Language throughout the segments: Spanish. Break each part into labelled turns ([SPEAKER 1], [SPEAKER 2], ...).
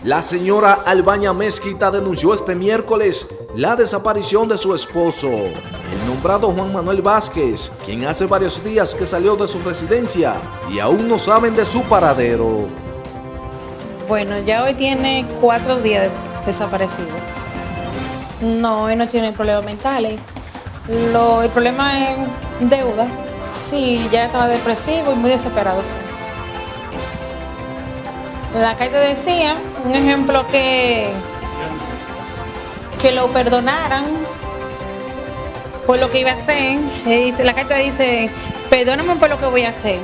[SPEAKER 1] La señora Albaña Mezquita denunció este miércoles la desaparición de su esposo, el nombrado Juan Manuel Vázquez, quien hace varios días que salió de su residencia y aún no saben de su paradero.
[SPEAKER 2] Bueno, ya hoy tiene cuatro días desaparecido. No, él no tiene problemas mentales. Lo, el problema es deuda. Sí, ya estaba depresivo y muy desesperado. Sí. La carta decía, un ejemplo que, que lo perdonaran por lo que iba a hacer. Dice, la carta dice, perdóname por lo que voy a hacer.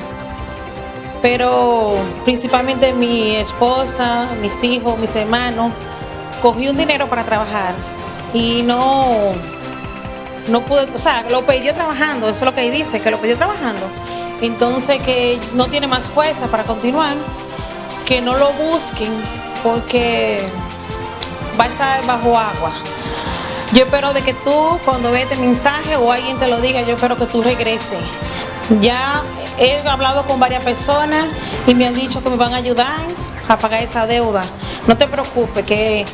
[SPEAKER 2] Pero principalmente mi esposa, mis hijos, mis hermanos, cogí un dinero para trabajar y no, no pude, o sea, lo pidió trabajando, eso es lo que dice, que lo pidió trabajando. Entonces que no tiene más fuerza para continuar que no lo busquen porque va a estar bajo agua. Yo espero de que tú cuando veas este mensaje o alguien te lo diga, yo espero que tú regreses. Ya he hablado con varias personas y me han dicho que me van a ayudar a pagar esa deuda. No te preocupes, que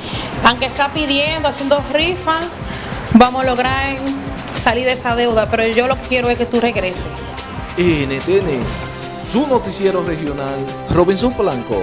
[SPEAKER 2] aunque está pidiendo, haciendo rifa, vamos a lograr salir de esa deuda, pero yo lo que quiero es que tú regreses.
[SPEAKER 1] NTN su noticiero regional, Robinson Polanco.